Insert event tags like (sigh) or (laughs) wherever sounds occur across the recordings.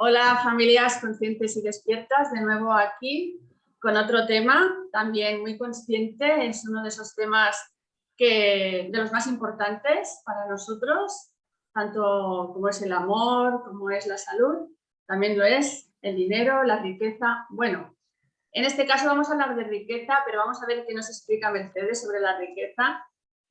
Hola familias conscientes y despiertas, de nuevo aquí con otro tema, también muy consciente, es uno de esos temas que, de los más importantes para nosotros, tanto como es el amor, como es la salud, también lo es el dinero, la riqueza. Bueno, en este caso vamos a hablar de riqueza, pero vamos a ver qué nos explica Mercedes sobre la riqueza,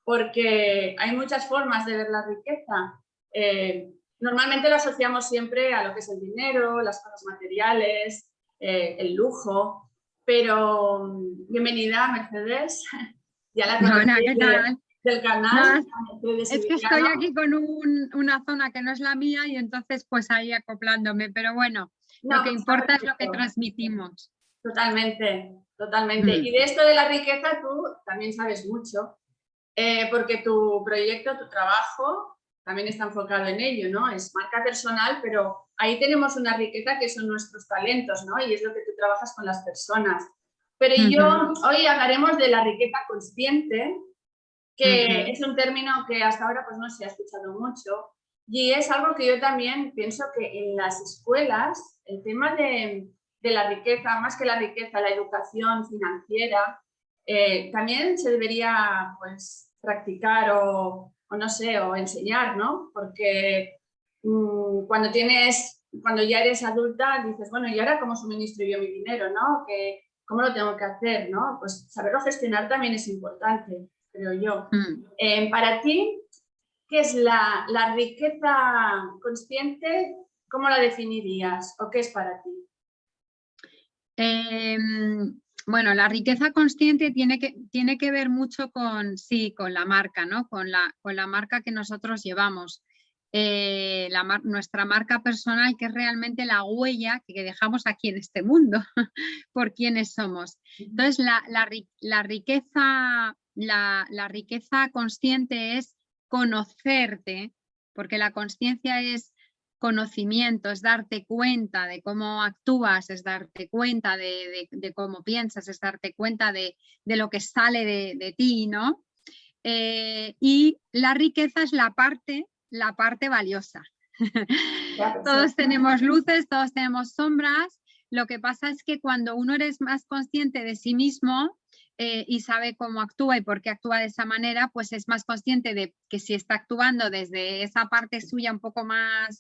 porque hay muchas formas de ver la riqueza. Eh, normalmente lo asociamos siempre a lo que es el dinero, las cosas materiales, eh, el lujo, pero mm, bienvenida Mercedes, (laughs) ya la conocí del canal. es que estoy aquí con una zona que no es la mía y entonces pues ahí acoplándome, pero bueno, lo que importa es lo que transmitimos. Totalmente, totalmente. Mm. Y de esto de la riqueza tú también sabes mucho, eh, porque tu proyecto, tu trabajo también está enfocado en ello, ¿no? Es marca personal, pero ahí tenemos una riqueza que son nuestros talentos, ¿no? Y es lo que tú trabajas con las personas. Pero yo, hoy hablaremos de la riqueza consciente, que es un término que hasta ahora pues no se ha escuchado mucho, y es algo que yo también pienso que en las escuelas, el tema de, de la riqueza, más que la riqueza, la educación financiera, eh, también se debería pues practicar o, o, no sé, o enseñar, ¿no? Porque mmm, cuando tienes, cuando ya eres adulta, dices, bueno, ¿y ahora cómo suministro yo mi dinero, no? Que, ¿Cómo lo tengo que hacer, no? Pues saberlo gestionar también es importante, creo yo. Mm. Eh, para ti, ¿qué es la, la riqueza consciente? ¿Cómo la definirías o qué es para ti? Eh, bueno, la riqueza consciente tiene que, tiene que ver mucho con, sí, con la marca, ¿no? Con la, con la marca que nosotros llevamos. Eh, la, nuestra marca personal, que es realmente la huella que dejamos aquí en este mundo, (laughs) por quienes somos. Entonces, la, la, la riqueza, la, la riqueza consciente es conocerte, porque la conciencia es conocimiento, es darte cuenta de cómo actúas, es darte cuenta de, cómo piensas, es darte cuenta de, lo que sale de, ti, ¿no? Eh, y la riqueza es la parte, la parte valiosa. (laughs) todos tenemos luces, todos tenemos sombras. Lo que pasa es que cuando uno eres más consciente de sí mismo, eh, y sabe cómo actúa y por qué actúa de esa manera, pues es más consciente de que si está actuando desde esa parte suya un poco más,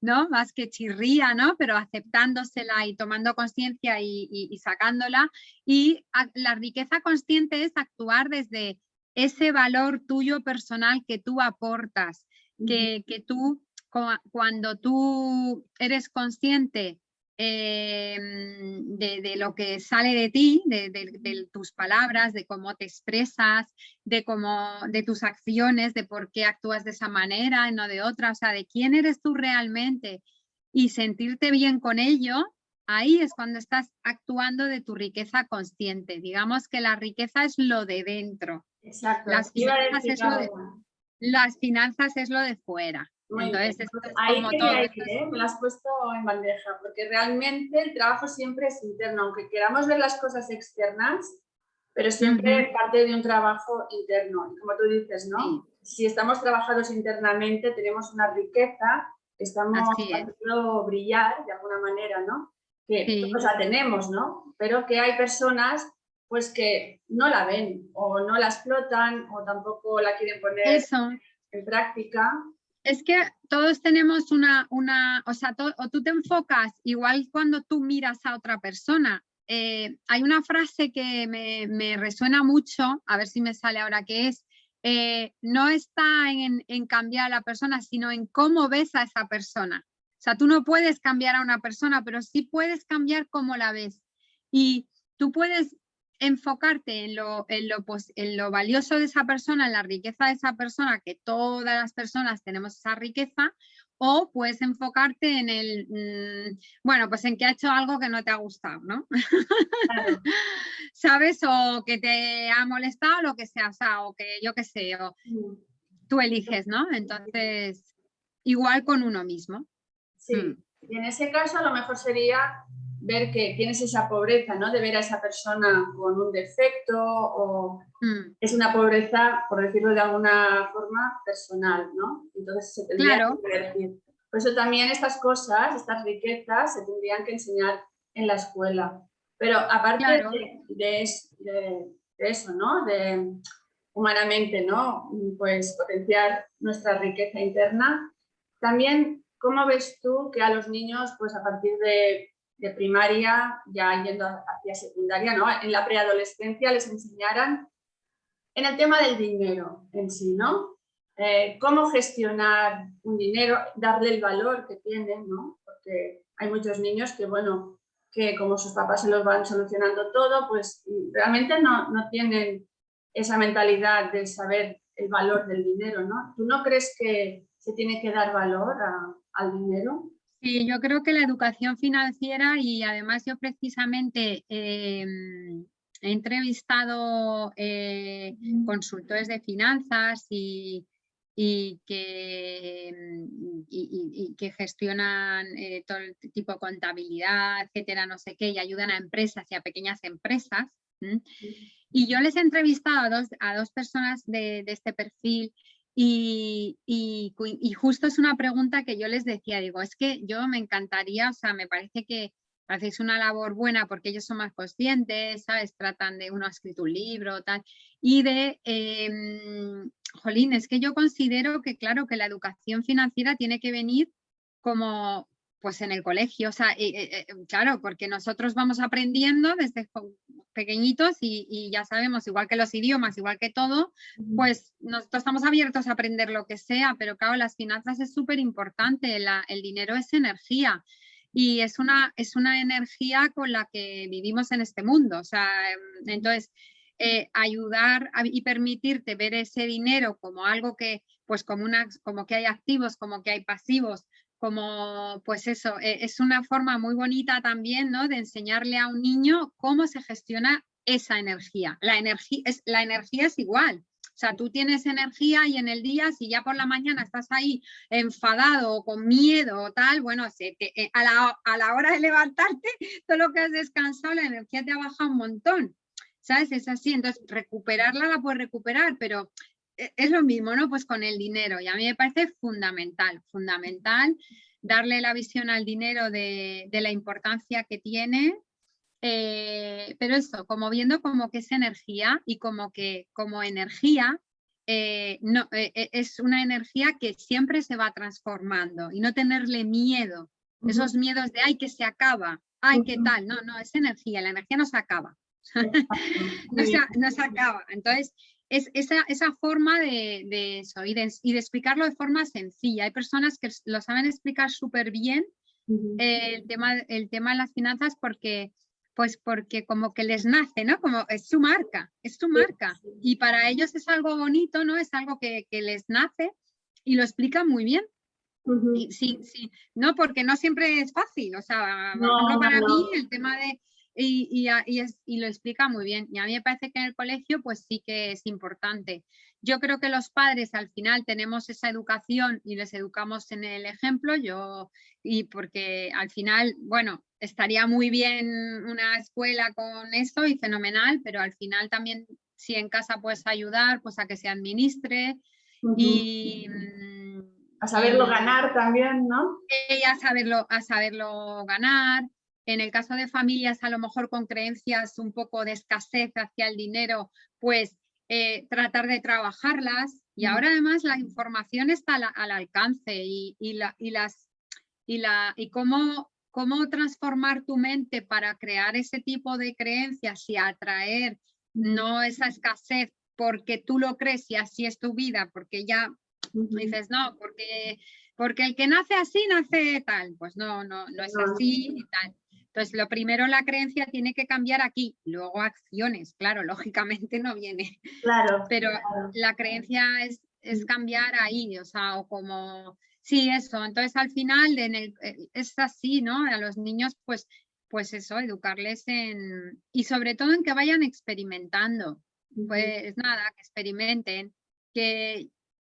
¿no? Más que chirría, ¿no? Pero aceptándosela y tomando conciencia y, sacándola. Y la riqueza consciente es actuar desde ese valor tuyo personal que tú aportas, que, que tú, cuando tú eres consciente Em, de, lo que sale de ti, de, tus palabras, de cómo te expresas, de, cómo, de tus acciones, de por qué actúas de esa manera y no de otra, o sea, de quién eres tú realmente y sentirte bien con ello, ahí es cuando estás actuando de tu riqueza consciente. Digamos que la riqueza es lo de dentro. Exacto. Las finanzas, es lo de, las finanzas es lo de fuera. Entonces, ahí quería ir, ¿eh? me lo has puesto en bandeja, porque realmente el trabajo siempre es interno, aunque queramos ver las cosas externas, pero siempre parte de un trabajo interno. Y como tú dices, ¿no? Si estamos trabajados internamente, tenemos una riqueza, estamos haciendo brillar de alguna manera, ¿no? Que todos la tenemos, ¿no? Pero que hay personas pues que no la ven o no la explotan o tampoco la quieren poner en práctica es que todos tenemos una, una o sea, o tú te enfocas igual cuando tú miras a otra persona. Eh, hay una frase que me, resuena mucho, a ver si me sale ahora, que es, eh, no está en, en, cambiar a la persona, sino en cómo ves a esa persona. O sea, tú no puedes cambiar a una persona, pero sí puedes cambiar cómo la ves. Y tú puedes enfocarte en lo, en, lo, en lo valioso de esa persona, en la riqueza de esa persona, que todas las personas tenemos esa riqueza, o puedes enfocarte en el, mm, bueno, pues en que ha hecho algo que no te ha gustado, ¿no? (laughs) ¿Sabes? O que te ha molestado, lo que sea, o, sea, o que yo qué sé, o tú eliges, ¿no? Entonces, igual con uno mismo. Sí, mm. y en ese caso a lo mejor sería ver que tienes esa pobreza, ¿no? De ver a esa persona con un defecto o mm. es una pobreza, por decirlo de alguna forma, personal, ¿no? Entonces se tendría que Por eso también estas cosas, estas riquezas, se tendrían que enseñar en la escuela. Pero aparte de, eso, ¿no? De humanamente, ¿no? Pues potenciar nuestra riqueza interna. También, ¿cómo ves tú que a los niños, pues a partir de, primaria, ya yendo hacia secundaria, ¿no? En la preadolescencia les enseñaran en el tema del dinero en sí, ¿no? Eh, cómo gestionar un dinero, darle el valor que tienen, ¿no? Porque hay muchos niños que, bueno, que como sus papás se los van solucionando todo, pues realmente no, no tienen esa mentalidad de saber el valor del dinero, ¿no? ¿Tú no crees que se tiene que dar valor al dinero? Sí, yo creo que la educación financiera y además yo precisamente em, he entrevistado eh, consultores de finanzas y, y que, mm, y, que gestionan eh, todo el tipo de contabilidad, etcétera, no sé qué, y ayudan a empresas y a pequeñas empresas. Y yo les he entrevistado a dos, a dos personas de, de este perfil y, justo es una pregunta que yo les decía, digo, es que yo me encantaría, o sea, me parece que hacéis una labor buena porque ellos son más conscientes, ¿sabes? Tratan de, uno ha escrito un libro, tal, y de, eh, jolín, es que yo considero que, claro, que la educación financiera tiene que venir como, pues en el colegio, o sea, eh, eh, claro, porque nosotros vamos aprendiendo desde pequeñitos y, ya sabemos, igual que los idiomas, igual que todo, pues nosotros estamos abiertos a aprender lo que sea, pero claro, las finanzas es súper importante, el dinero es energía y es una, es una energía con la que vivimos en este mundo. O sea, em, entonces, eh, ayudar y permitirte ver ese dinero como algo que, pues como, una, como que hay activos, como que hay pasivos, como pues eso, e, es una forma muy bonita también, ¿no? De enseñarle a un niño cómo se gestiona esa energía. La energía es, la energía es igual, o sea, tú tienes energía y en el día, si ya por la mañana estás ahí enfadado o con miedo o tal, bueno, eh, a, la, hora de levantarte, (laughs) todo lo que has descansado, la energía te ha bajado un montón. ¿Sabes? Es así. Entonces, recuperarla la puedes recuperar, pero eh, es lo mismo, ¿no? Pues con el dinero. Y a mí me parece fundamental, fundamental darle la visión al dinero de, de la importancia que tiene eh, pero eso, como viendo como que es energía y como que como energía eh, no, eh, es una energía que siempre se va transformando y no tenerle miedo, esos miedos de ay que se acaba, ay qué tal, no, no, es energía, la energía no se acaba, (laughs) no, se, acaba, entonces es esa, esa forma de, de eso y de, y de, explicarlo de forma sencilla, hay personas que lo saben explicar súper bien el, tema, el tema de las finanzas porque pues porque como que les nace, ¿no? Como es su marca, es su marca. Y para ellos es algo bonito, ¿no? Es algo que, les nace y lo explican muy bien. sí, sí, no, porque no siempre es fácil, o sea, para mí el tema de, y, y, y, y, lo explica muy bien. Y a mí me parece que en el colegio pues sí que es importante. Yo creo que los padres al final tenemos esa educación y les educamos en el ejemplo, yo, y porque al final, bueno, estaría muy bien una escuela con esto y fenomenal, pero al final también si en casa puedes ayudar, pues a que se administre y... A saberlo ganar también, ¿no? Y a saberlo, a saberlo ganar. En el caso de familias a lo mejor con creencias un poco de escasez hacia el dinero, pues eh, tratar de trabajarlas. Y ahora además la información está al, alcance y, la, y, las, y, la, y cómo cómo transformar tu mente para crear ese tipo de creencias y atraer no esa escasez porque tú lo crees y así es tu vida, porque ya dices, no, porque, porque el que nace así nace tal, pues no, no, no es así y tal. Entonces, lo primero, la creencia tiene que cambiar aquí, luego acciones, claro, (laughs) lógicamente no viene. Claro. Pero la creencia es, es cambiar ahí, o sea, o como Sí, eso. Entonces al final eh, es así, ¿no? A los niños, pues, pues eso, educarles en... Y sobre todo en que vayan experimentando. Pues nada, que experimenten. Que,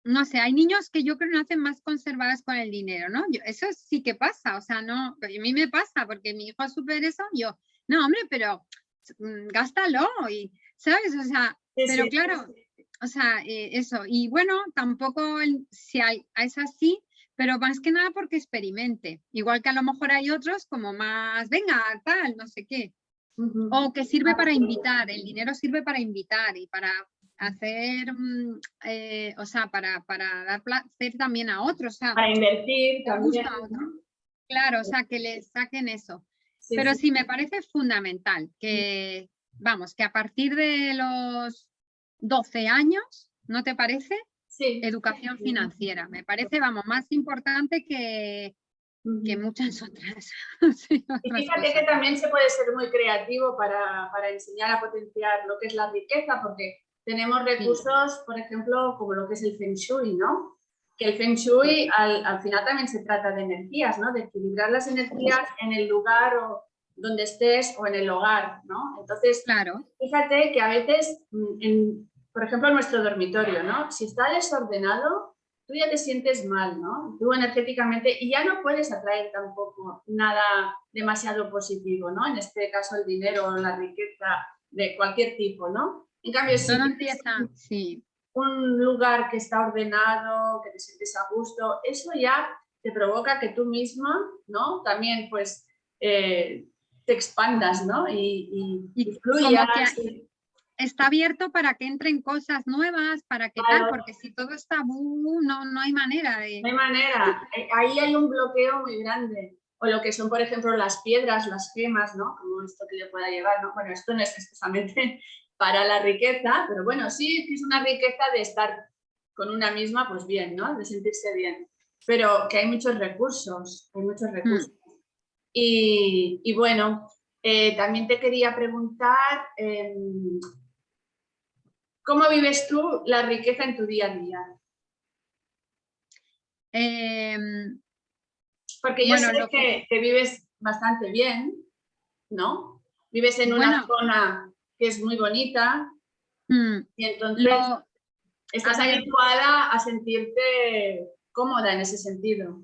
no sé, hay niños que yo creo que nacen más conservadas con el dinero, ¿no? eso sí que pasa, o sea, no, a mí me pasa porque mi hijo super eso, yo, no, hombre, pero mm, gástalo y, ¿sabes? O sea, pero claro, o sea, eh, eso. Y bueno, tampoco si hay, es así, pero más que nada porque experimente. Igual que a lo mejor hay otros como más, venga, tal, no sé qué. O que sirve para invitar, el dinero sirve para invitar y para hacer, mm, eh, o sea, para, para, dar placer también a otros. para invertir también. Claro, o sea, que le saquen eso. Pero sí. me parece fundamental que, vamos, que a partir de los 12 años, ¿no te parece? Sí. Educación financiera. Me parece, vamos, más importante que, que muchas (laughs) otras. y fíjate que también se puede ser muy creativo para, para, enseñar a potenciar lo que es la riqueza, porque tenemos recursos, por ejemplo, como lo que es el Feng Shui, ¿no? Que el Feng Shui al, al final también se trata de energías, ¿no? De equilibrar las energías en el lugar o donde estés o en el hogar, ¿no? Entonces, claro. fíjate que a veces, mm, en, por ejemplo, en nuestro dormitorio, ¿no? Si está desordenado, tú ya te sientes mal, ¿no? Tú energéticamente, y ya no puedes atraer tampoco nada demasiado positivo, ¿no? En este caso el dinero o la riqueza de cualquier tipo, ¿no? En cambio, si sí. un lugar que está ordenado, que te sientes a gusto, eso ya te provoca que tú misma, ¿no? También, pues, eh, te expandas, ¿no? Y, y, fluyas está abierto para que entren cosas nuevas, para que tal, porque si todo está no, no hay manera de... No hay manera, eh, ahí hay un bloqueo muy grande. O lo que son, por ejemplo, las piedras, las gemas, ¿no? Como esto que le pueda llevar, ¿no? Bueno, esto no es precisamente para la riqueza, pero bueno, sí es una riqueza de estar con una misma, pues bien, ¿no? De sentirse bien. Pero que hay muchos recursos, hay muchos recursos. Mm. Y, y, bueno, eh, también te quería preguntar, em, ¿Cómo vives tú la riqueza en tu día a día? Em, Porque yo sé que, vives bastante bien, ¿no? Vives en una zona que es muy bonita mm, y entonces estás habituada a sentirte cómoda en ese sentido.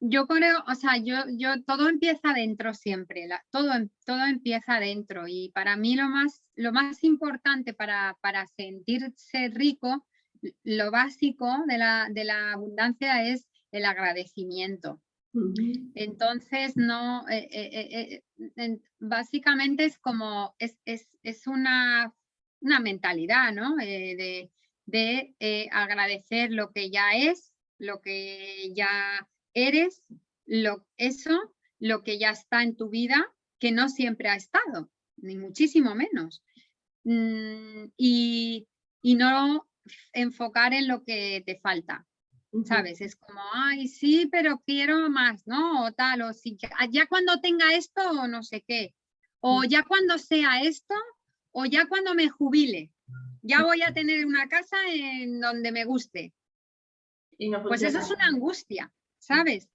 Yo creo, o sea, yo, yo, todo empieza dentro siempre, todo, todo empieza dentro y para mí lo más, lo más importante para, para sentirse rico, lo básico de la, de la abundancia es el agradecimiento. Entonces, no, eh, eh, eh, básicamente es como, es, es, es una, una, mentalidad, ¿no? de, de agradecer lo que ya es, lo que ya eres lo, eso, lo que ya está en tu vida, que no siempre ha estado, ni muchísimo menos. Mm, y, no enfocar en lo que te falta, ¿sabes? Es como, ay, sí, pero quiero más, ¿no? O tal, o si ya, cuando tenga esto o no sé qué, o ya cuando sea esto, o ya cuando me jubile, ya voy a tener una casa en donde me guste. pues eso es una angustia. ¿sabes?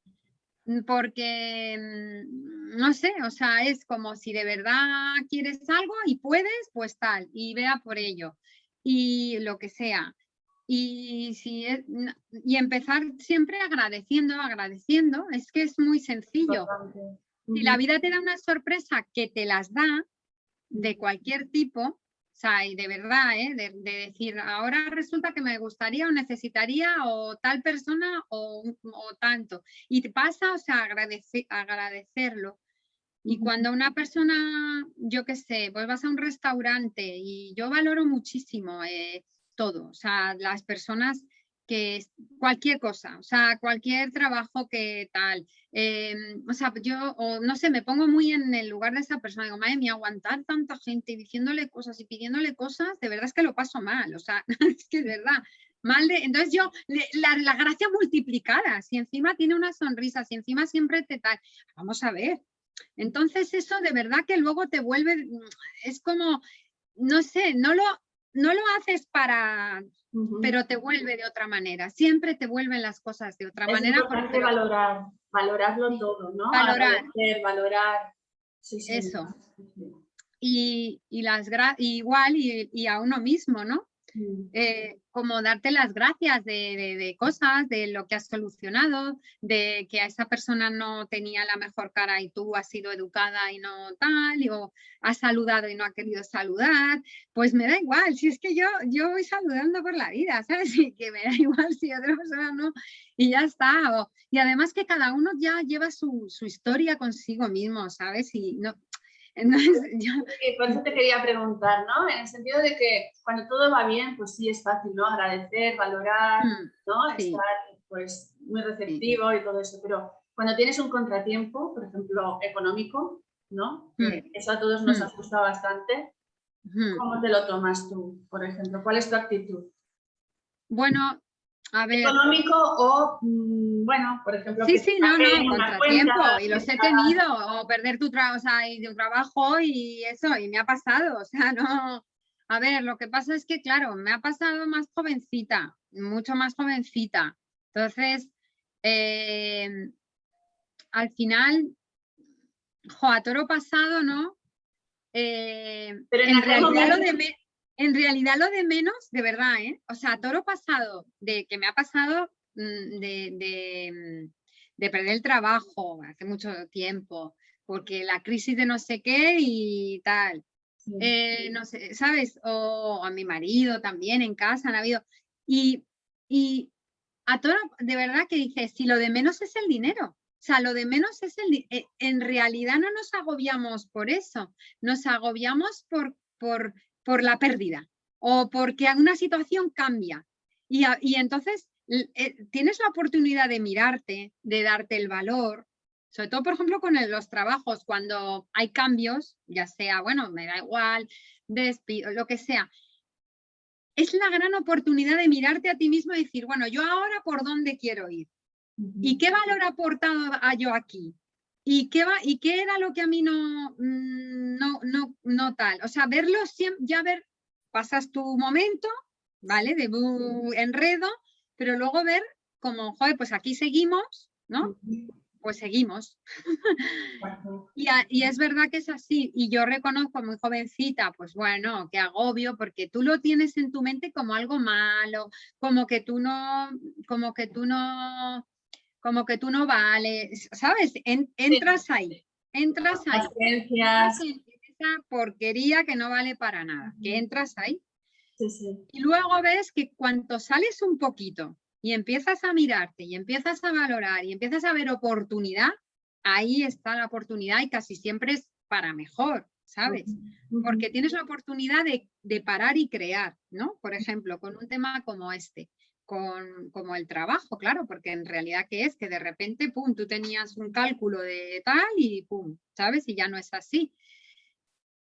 Mm, porque, mm, no sé, o sea, es como si de verdad quieres algo y puedes, pues tal, y vea por ello, y lo que sea. Y, si y empezar siempre agradeciendo, agradeciendo, es que es muy sencillo. Si la vida te da una sorpresa que te las da, de cualquier tipo, sea, y de verdad, ¿eh? de, decir, ahora resulta que me gustaría o necesitaría o tal persona o, tanto. Y te pasa, o sea, agradecerlo. Y cuando una persona, yo qué sé, pues vas a un restaurante y yo valoro muchísimo eh, todo, o sea, las personas que cualquier cosa, o sea, cualquier trabajo que tal, em, o sea, yo, no sé, me pongo muy en el lugar de esa persona, digo, madre mía, aguantar tanta gente diciéndole cosas y pidiéndole cosas, de verdad es que lo paso mal, o sea, (laughs) es que de verdad, mal de, entonces yo, la, la, gracia multiplicada, si encima tiene una sonrisa, si encima siempre te tal, vamos a ver, entonces eso de verdad que luego te vuelve, es como, no sé, no lo, no lo haces para pero te vuelve de otra manera. Siempre te vuelven las cosas de otra manera. Es importante valorar, valorarlo todo, ¿no? Valorar. valorar. Eso. Y, y, las igual y, a uno mismo, ¿no? Mm. eh, como darte las gracias de, de, cosas, de lo que has solucionado, de que a esa persona no tenía la mejor cara y tú has sido educada y no tal, o has saludado y no ha querido saludar, pues me da igual, si es que yo, yo voy saludando por la vida, (laughs) ¿sabes? Y que me da igual si otra persona no, y ya está. y además que cada uno ya lleva su, su historia consigo mismo, ¿sabes? Y no, entonces, yo... Por eso te quería preguntar, ¿no? En el sentido de que cuando todo va bien, pues sí es fácil, ¿no? Agradecer, valorar, Mm, ¿no? sí. Estar, pues, muy receptivo y todo eso. Pero cuando tienes un contratiempo, por ejemplo, económico, ¿no? Mm. Eso a todos nos Mm. asusta bastante. ujú. ¿Cómo te lo tomas tú, por ejemplo? ¿Cuál es tu actitud? Bueno, a ver, ¿Económico o, mm, bueno, por ejemplo, sí, sí, no, no, contratiempo, cuenta, y los he tenido, o perder tu, tra o sea, y tu trabajo y eso, y me ha pasado, o sea, no, a ver, lo que pasa es que, claro, me ha pasado más jovencita, mucho más jovencita, entonces, eh, al final, jo, a toro pasado, ¿no? Eh, Pero en realidad lo de en realidad lo de menos, de verdad, ¿eh? O sea, toro pasado, de que me ha pasado mm, de, de, mm, de perder el trabajo hace mucho tiempo, porque la crisis de no sé qué y tal. Sí. Eh, no sé, ¿sabes? O a mi marido también en casa han habido. Y, y a todo, de verdad que dices, si lo de menos es el dinero. O sea, lo de menos es el... eh, En realidad no nos agobiamos por eso, nos agobiamos por, por, por la pérdida o porque una situación cambia. Y, y entonces eh, tienes la oportunidad de mirarte, de darte el valor, sobre todo, por ejemplo, con el- los trabajos, cuando hay cambios, ya sea, bueno, me da igual, despido, lo que sea. Es la gran oportunidad de mirarte a ti mismo y decir, bueno, yo ahora por dónde quiero ir. ¿Y qué valor ha aportado a yo aquí? ¿Y qué, va, ¿Y qué era lo que a mí no, mm, no, no, no tal? O sea, verlo siempre, ya ver, pasas tu momento, ¿vale? De bu- enredo, pero luego ver como, joder, pues aquí seguimos, ¿no? Pues seguimos. Y, a- y es verdad que es así. Y yo reconozco muy jovencita, pues bueno, que agobio, porque tú lo tienes en tu mente como algo malo, como que tú no, como que tú no, como que tú no vales, ¿sabes? En- entras ahí, entras ahí. En esa porquería que no vale para nada, que entras ahí sí, sí. y luego ves que cuanto sales un poquito y empiezas a mirarte y empiezas a valorar y empiezas a ver oportunidad, ahí está la oportunidad y casi siempre es para mejor, ¿sabes? Porque tienes la oportunidad de, de parar y crear, ¿no? Por ejemplo, con un tema como este, con, como el trabajo, claro, porque en realidad, ¿qué es? Que de repente, pum, tú tenías un cálculo de tal y pum, ¿sabes? Y ya no es así.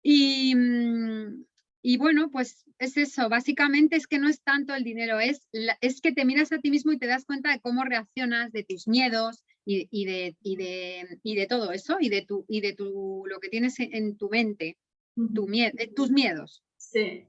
Y, mm, y bueno, pues es eso, básicamente es que no es tanto el dinero, es, es que te miras a ti mismo y te das cuenta de cómo reaccionas, de tus miedos y, y de, y, de, y de todo eso y de, tu, y de tu, lo que tienes en, tu mente, tu mie- eh, tus miedos. Sí,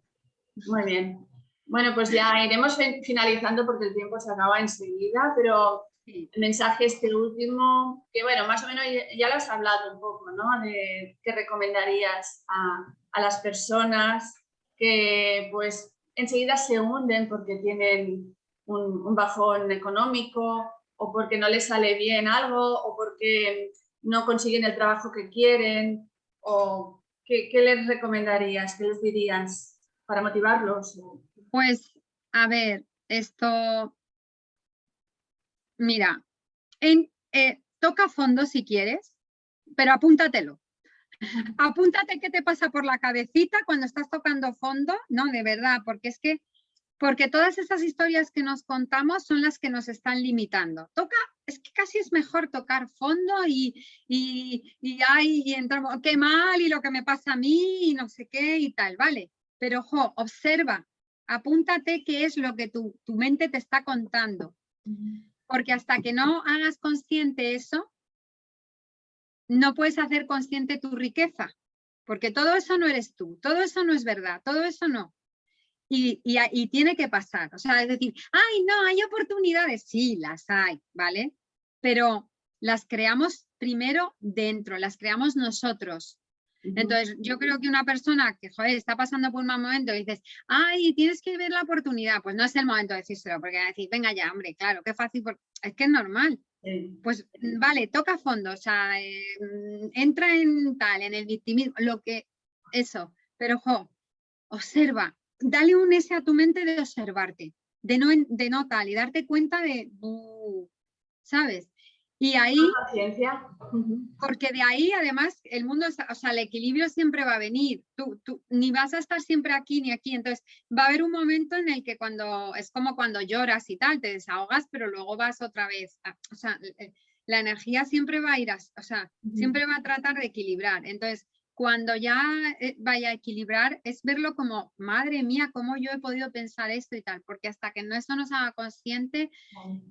muy bien. Bueno, pues ya iremos fin- finalizando porque el tiempo se acaba enseguida, pero el mensaje este último, que bueno, más o menos ya, lo has hablado un poco, ¿no? De qué recomendarías a, a las personas que pues enseguida se hunden porque tienen un, un bajón económico o porque no les sale bien algo o porque no consiguen el trabajo que quieren o qué, qué les recomendarías, qué les dirías para motivarlos. Pues, a ver, esto, mira, en, eh, toca fondo si quieres, pero apúntatelo. (laughs) Apúntate qué te pasa por la cabecita cuando estás tocando fondo, no, de verdad, porque es que, porque todas esas historias que nos contamos son las que nos están limitando. Toca, es que casi es mejor tocar fondo y, y, y, ay, y entramos, qué mal y lo que me pasa a mí y no sé qué y tal, vale. Pero, ojo, observa, apúntate qué es lo que tu, tu mente te está contando. Porque hasta que no hagas consciente eso, no puedes hacer consciente tu riqueza. Porque todo eso no eres tú, todo eso no es verdad, todo eso no. Y, y, y tiene que pasar. O sea, es decir, ay, no, hay oportunidades. Sí, las hay, ¿vale? Pero las creamos primero dentro, las creamos nosotros. Entonces, yo creo que una persona que joder, está pasando por un mal momento y dices, ay, tienes que ver la oportunidad, pues no es el momento de decírselo, porque decir, venga ya, hombre, claro, qué fácil, es que es normal. Pues vale, toca fondo, o sea, em, entra en tal, en el victimismo, lo que, eso, pero jo, observa, dale un ese a tu mente de observarte, de no, de no tal, y darte cuenta de, uh, ¿sabes? Y ahí, porque de ahí además el mundo, o sea, el equilibrio siempre va a venir, tú, tú, ni vas a estar siempre aquí ni aquí, entonces va a haber un momento en el que cuando, es como cuando lloras y tal, te desahogas, pero luego vas otra vez, o sea, la energía siempre va a ir, a, o sea, siempre va a tratar de equilibrar, entonces cuando ya eh, vaya a equilibrar es verlo como, madre mía, cómo yo he podido pensar esto y tal, porque hasta que no eso nos haga consciente,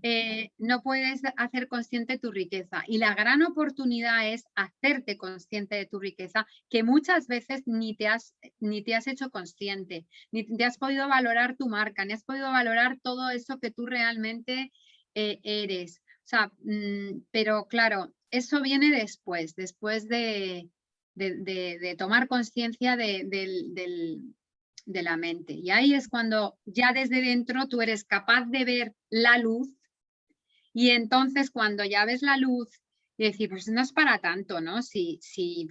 eh, no puedes hacer consciente tu riqueza. Y la gran oportunidad es hacerte consciente de tu riqueza, que muchas veces ni te has, ni te has hecho consciente, ni te has podido valorar tu marca, ni has podido valorar todo eso que tú realmente eh, eres. O sea, mm, pero claro, eso viene después, después de de, tomar conciencia de, la mente. Y ahí es cuando ya desde dentro tú eres capaz de ver la luz y entonces cuando ya ves la luz y decir, pues no es para tanto, ¿no? Si, si,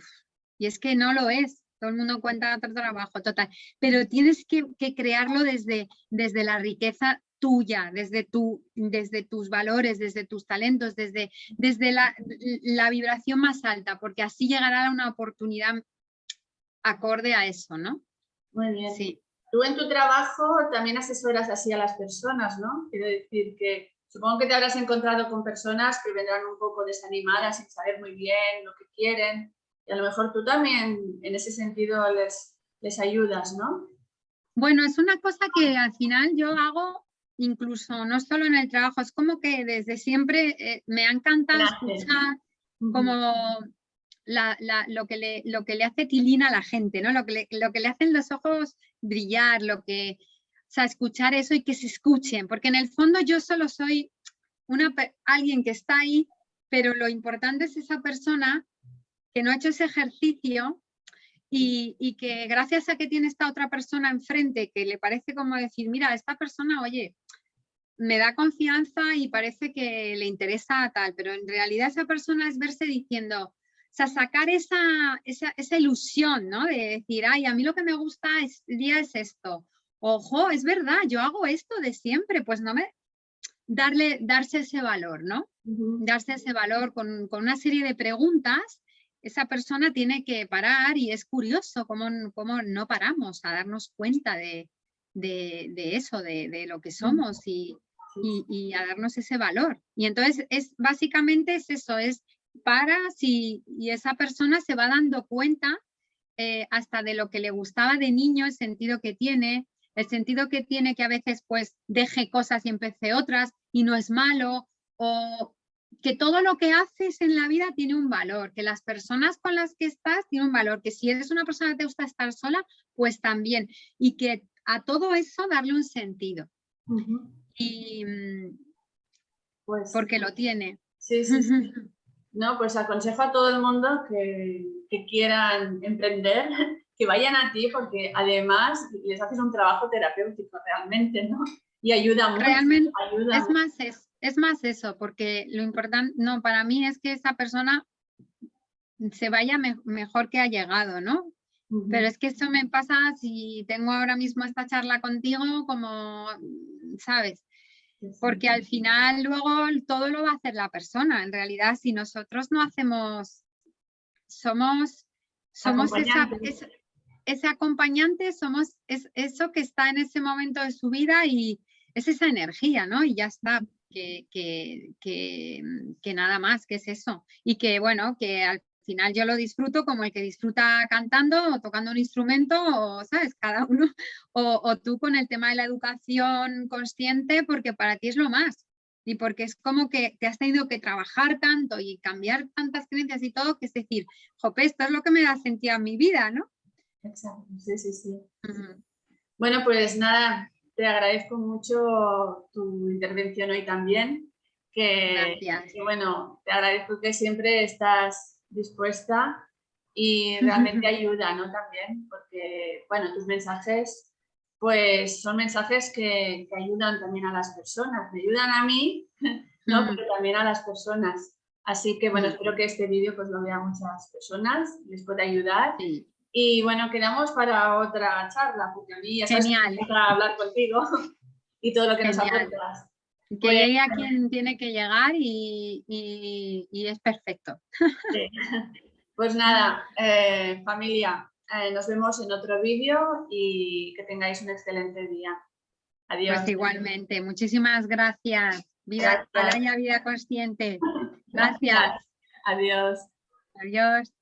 y es que no lo es. Todo el mundo cuenta otro trabajo, total. Pero tienes que, que crearlo desde, desde la riqueza tuya, desde, tu, desde tus valores, desde tus talentos, desde, desde la, la, vibración más alta, porque así llegará una oportunidad acorde a eso, ¿no? Muy bien. Sí. Tú en tu trabajo también asesoras así a las personas, ¿no? Quiero decir que supongo que te habrás encontrado con personas que vendrán un poco desanimadas sin saber muy bien lo que quieren y a lo mejor tú también en ese sentido les, les ayudas, ¿no? Bueno, es una cosa que al final yo hago incluso no solo en el trabajo, es como que desde siempre eh, me ha encantado escuchar como lo, que le, lo que le hace tilina a la gente, ¿no? Lo que, le, lo que le hacen los ojos brillar, lo que, o sea, escuchar eso y que se escuchen, porque en el fondo yo solo soy una, alguien que está ahí, pero lo importante es esa persona que no ha hecho ese ejercicio y, que gracias a que tiene esta otra persona enfrente que le parece como decir, mira, esta persona, oye, me da confianza y parece que le interesa tal, pero en realidad esa persona es verse diciendo, o sea, sacar esa, esa, ilusión, ¿no? De decir, ay, a mí lo que me gusta es, día es esto. Ojo, es verdad, yo hago esto de siempre, pues no me... Darle, darse ese valor, ¿no? Darse ese valor con, con una serie de preguntas esa persona tiene que parar y es curioso cómo, cómo no paramos a darnos cuenta de, eso, de, lo que somos y, a darnos ese valor. Y entonces es básicamente es eso, es para si y esa persona se va dando cuenta eh, hasta de lo que le gustaba de niño, el sentido que tiene, el sentido que tiene que a veces pues deje cosas y empecé otras y no es malo, o, que todo lo que haces en la vida tiene un valor, que las personas con las que estás tienen un valor, que si eres una persona que te gusta estar sola, pues también, y que a todo eso darle un sentido. Y mm, pues, porque lo tiene. Sí, sí, sí. No, pues aconsejo a todo el mundo que, que quieran emprender, (laughs) que vayan a ti, porque además les haces un trabajo terapéutico realmente, ¿no? Y ayuda mucho. Realmente, es más, es, es más eso, porque lo importante, no, para mí es que esa persona se vaya mejor que ha llegado, ¿no? Pero es que eso me pasa si tengo ahora mismo esta charla contigo, como, ¿sabes? Porque al final luego todo lo va a hacer la persona. En realidad, si nosotros no hacemos, somos, somos esa, ese acompañante, somos es, eso que está en ese momento de su vida y es esa energía, ¿no? Y ya está que, que, nada más, que es eso. Y que bueno, que al final yo lo disfruto como el que disfruta cantando o tocando un instrumento, o sabes, cada uno, (laughs) o, tú con el tema de la educación consciente, porque para ti es lo más. Y porque es como que te has tenido que trabajar tanto y cambiar tantas creencias y todo, que es decir, jope, esto es lo que me da sentido a mi vida, ¿no? Exacto, sí, sí, sí. Bueno, pues nada, te agradezco mucho tu intervención hoy también. Que, Gracias. bueno, te agradezco que siempre estás dispuesta y realmente ayuda, ¿no? También, porque, bueno, tus mensajes, pues son mensajes que, que ayudan también a las personas, me ayudan a mí, ¿no? Pero también a las personas. Así que, bueno, espero que este vídeo pues lo vean muchas personas, les pueda ayudar. Y bueno, quedamos para otra charla, porque a mí ya sabes Genial. que me gusta hablar contigo (laughs) y todo lo que nos aportas. Que Pues- llegue a quien tiene que llegar y, y- y es perfecto. Sí. (laughs) Pues nada, eh, familia, eh, nos vemos en otro vídeo y que tengáis un excelente día. Adiós. Pues igualmente, muchísimas gracias. Vida, Gracias. Vida Consciente. (laughs) Gracias. Adiós. Adiós.